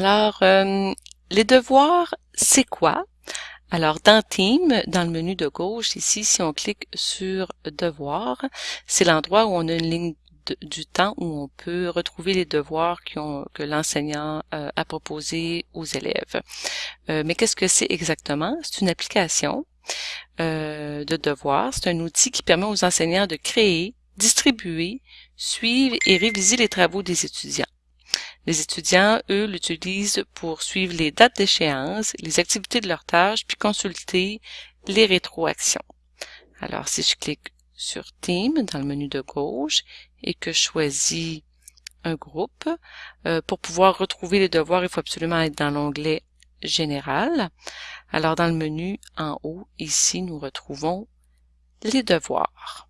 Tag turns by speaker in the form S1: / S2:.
S1: Alors, euh, les devoirs, c'est quoi? Alors, dans Team, dans le menu de gauche, ici, si on clique sur Devoirs, c'est l'endroit où on a une ligne du temps où on peut retrouver les devoirs que l'enseignant euh, a proposés aux élèves. Euh, mais qu'est-ce que c'est exactement? C'est une application euh, de devoirs. C'est un outil qui permet aux enseignants de créer, distribuer, suivre et réviser les travaux des étudiants. Les étudiants, eux, l'utilisent pour suivre les dates d'échéance, les activités de leurs tâches, puis consulter les rétroactions. Alors, si je clique sur Team dans le menu de gauche et que je choisis un groupe, euh, pour pouvoir retrouver les devoirs, il faut absolument être dans l'onglet Général. Alors, dans le menu en haut, ici, nous retrouvons les devoirs.